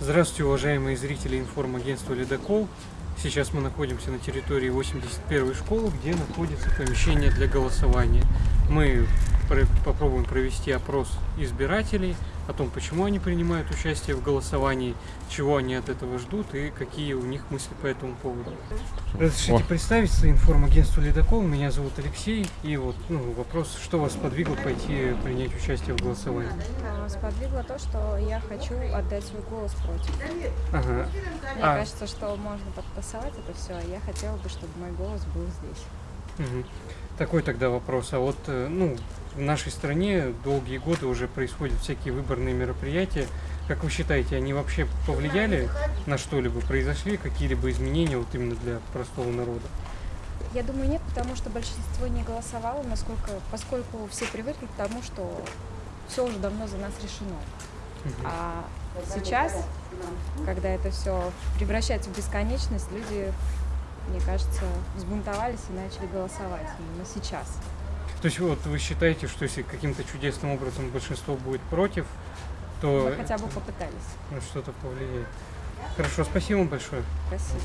Здравствуйте, уважаемые зрители информагентства «Ледокол». Сейчас мы находимся на территории 81 школы, где находится помещение для голосования. Мы попробуем провести опрос избирателей о том, почему они принимают участие в голосовании, чего они от этого ждут и какие у них мысли по этому поводу. Разрешите О. представиться информагентству «Ледокол». Меня зовут Алексей. И вот ну, вопрос, что вас подвигло пойти принять участие в голосовании? А, сподвигло то, что я хочу отдать свой голос против. Ага. Мне а... кажется, что можно подтасовать это все, а я хотела бы, чтобы мой голос был здесь. Угу. Такой тогда вопрос. А вот, э, ну, в нашей стране долгие годы уже происходят всякие выборные мероприятия. Как вы считаете, они вообще повлияли на что-либо? Произошли какие-либо изменения вот именно для простого народа? Я думаю, нет, потому что большинство не голосовало, насколько, поскольку все привыкли к тому, что все уже давно за нас решено. А сейчас, когда это все превращается в бесконечность, люди, мне кажется, взбунтовались и начали голосовать именно сейчас. То есть вот вы считаете, что если каким-то чудесным образом большинство будет против, то... Мы хотя бы попытались. На что-то повлияет. Хорошо, спасибо вам большое. Спасибо.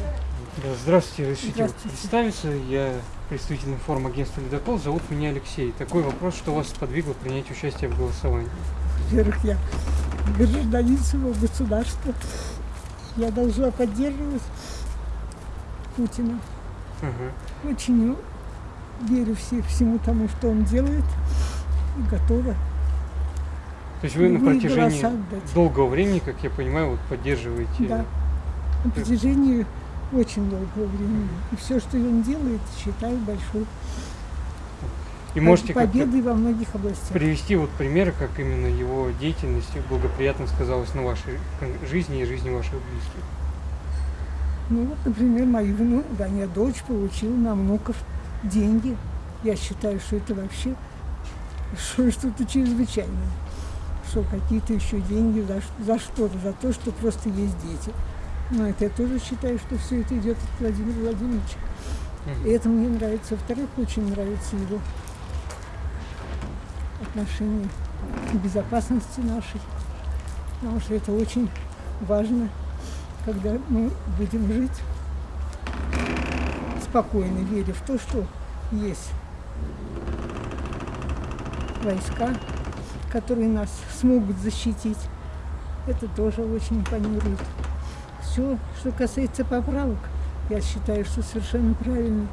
Да, здравствуйте, разрешите здравствуйте. представиться. Я представитель информагентства «Ледокол». Зовут меня Алексей. Такой вопрос, что вас подвигло принять участие в голосовании? Во-первых, я гражданин своего государства. Я должна поддерживать Путина. Ага. Очень верю все, всему тому, что он делает, и готова. То есть вы на протяжении долгого времени, как я понимаю, вот поддерживаете? Да, на протяжении очень долгого времени. И все, что он делает, считаю большой и можете победой во многих областях. Привести вот примеры, как именно его деятельность благоприятно сказалась на вашей жизни и жизни ваших близких. Ну вот, например, мои внук, да, моя дочь получила на внуков деньги. Я считаю, что это вообще что-то чрезвычайное. Что какие-то еще деньги за, за что-то, за то, что просто есть дети. Но это я тоже считаю, что все это идет от Владимира Владимировича. И это мне нравится. Во-вторых, очень нравится его отношение к безопасности нашей. Потому что это очень важно, когда мы будем жить спокойно, веря в то, что есть войска, которые нас смогут защитить. Это тоже очень импонирует. Все, что касается поправок, я считаю, что совершенно правильно,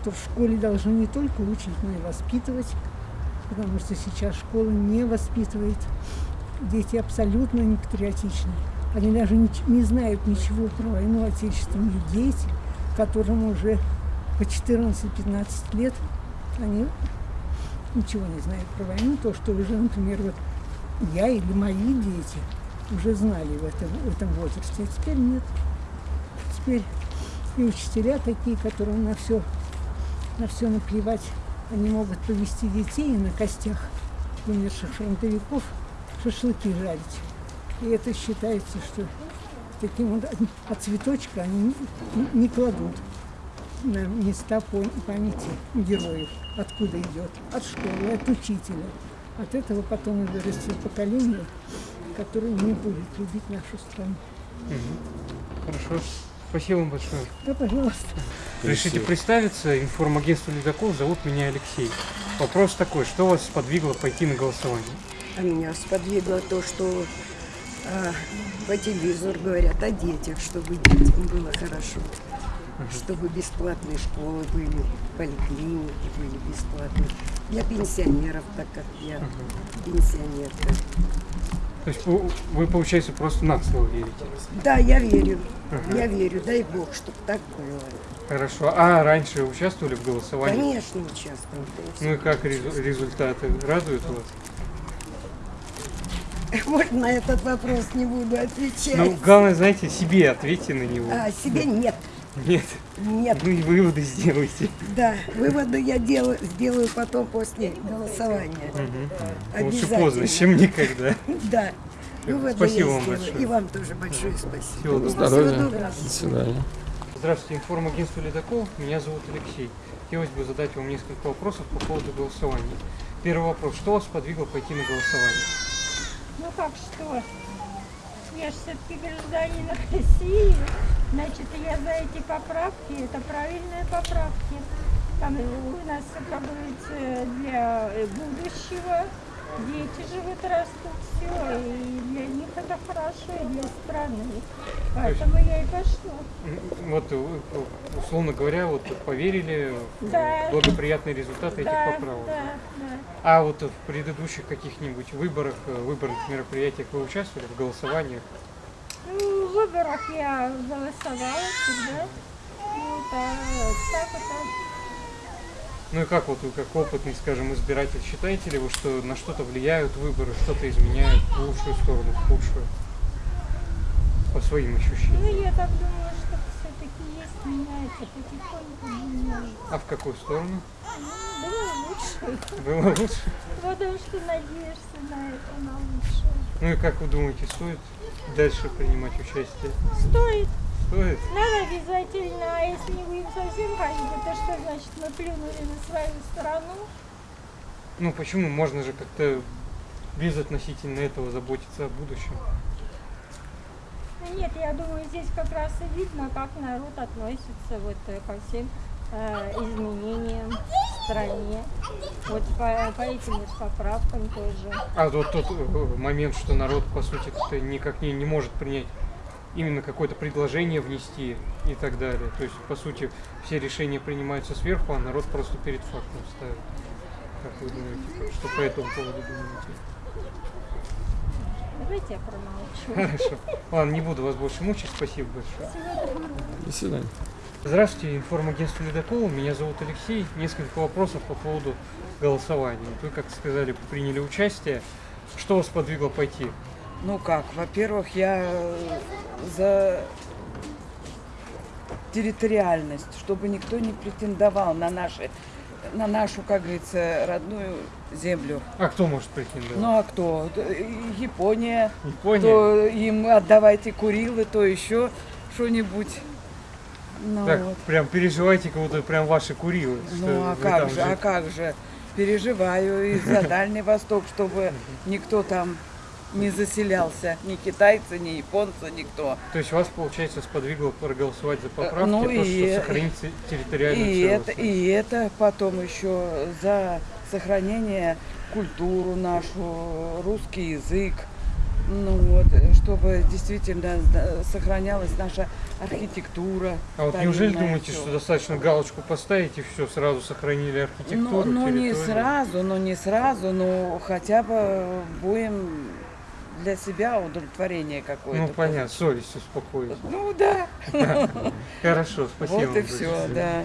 что в школе должны не только учить, но и воспитывать, потому что сейчас школа не воспитывает. Дети абсолютно не. Они даже не, не знают ничего про войну отечественных дети – которым уже по 14-15 лет, они ничего не знают про войну. То, что уже, например, вот я или мои дети уже знали в этом, в этом возрасте, а теперь нет. Теперь и учителя такие, которым на все, на все наплевать, они могут повести детей на костях умерших фронтовиков шашлыки жарить. И это считается, что таким вот от цветочка они не кладут на места памяти героев, откуда идет, от школы, от учителя. От этого потом и вырастет поколение, которое не будет любить нашу страну. Угу. Хорошо. Спасибо вам большое. Да, пожалуйста. Решите представиться. Информагентство «Ледокол». Зовут меня Алексей. Вопрос такой. Что вас сподвигло пойти на голосование? А меня сподвигло то, что а, по телевизору говорят о детях, чтобы детям было хорошо, чтобы бесплатные школы были, поликлиники были бесплатные. Для пенсионеров, так как я пенсионерка. То есть вы, получается, просто на слово верите? Да, я верю. Ага. Я верю, дай Бог, чтобы так было. Хорошо. А раньше участвовали в голосовании? Конечно, участвовали. Ну и как результаты? Радуют вас? Вот на этот вопрос не буду отвечать. Ну, главное, знаете, себе ответьте на него. А, себе нет. Нет? Нет. Ну и выводы сделайте. Да, выводы я делаю, сделаю потом после голосования. Угу. Лучше поздно, чем никогда. Да. Выводы спасибо вам большое. И вам тоже большое спасибо. Всего здоровья. До свидания. Здравствуйте, информагентство «Ледокол». Меня зовут Алексей. Хотелось бы задать вам несколько вопросов по поводу голосования. Первый вопрос. Что вас подвигло пойти на голосование? Ну как что? я же все-таки гражданин России, значит, я за эти поправки, это правильные поправки. Там у нас, как говорится, для будущего, дети живут, растут, все, и для них это хорошо, и для страны. Поэтому я и пошла. Вот, э, условно говоря, вот поверили в Да. благоприятные результаты этих Да, поправок. да, да. А вот в предыдущих каких-нибудь выборах, э, выборных мероприятиях вы участвовали в голосованиях? Ну, в выборах я голосовала всегда. Вот, а так это... Ну и как вот вы, как опытный, скажем, избиратель, считаете ли вы, что на что-то влияют выборы, что-то изменяют в лучшую сторону, в худшую? По своим ощущениям. Ну, я так думаю, что все-таки есть, меняется потихоньку, меняется. А в какую сторону? Ну, было лучше. Было лучше? Потому что надеешься на это, на лучшее. Ну и как вы думаете, стоит дальше принимать участие? Стоит, Стоит? надо обязательно, а если не будем совсем ходить, это что значит, мы плюнули на свою страну? Ну почему? Можно же как-то без относительно этого заботиться о будущем. Ну, Нет, я думаю, здесь как раз и видно, как народ относится вот э, ко всем э, изменениям в стране. Вот по, по этим вот поправкам тоже. А вот тот э, момент, что народ, по сути, никак не, не может принять именно какое-то предложение внести и так далее. То есть, по сути, все решения принимаются сверху, а народ просто перед фактом ставит. Как вы думаете, что по этому поводу думаете? Давайте я промолчу. Хорошо. Ладно, не буду вас больше мучить. Спасибо большое. До свидания. Здравствуйте, информагентство Ледокол. Меня зовут Алексей. Несколько вопросов по поводу голосования. Вы, как сказали, приняли участие. Что вас подвигло пойти? Ну как, во-первых, я э, за территориальность, чтобы никто не претендовал на наши, на нашу, как говорится, родную землю. А кто может претендовать? Ну а кто? Д- Япония, Япония? то им отдавайте Курилы, то еще что-нибудь. Ну, Так, вот. прям переживайте, будто прям ваши курилы. ну а как же, а как же? Переживаю и за Дальний Восток, чтобы никто там не заселялся, ни китайцы, ни японцы, никто. То есть вас, получается, сподвигло проголосовать за поправки, ну то, и- что сохранить те- территориальную И это, и это потом еще за сохранение культуру нашу, русский язык, ну вот, чтобы действительно сохранялась наша архитектура. А вот неужели думаете, всё. что достаточно галочку поставить и все, сразу сохранили Ну, архитектуру, ну не территорию? сразу, ну не сразу, но хотя бы будем для себя удовлетворение какое-то. Ну, понятно, совесть успокоить. Ну да, Хорошо, спасибо вот и все, да.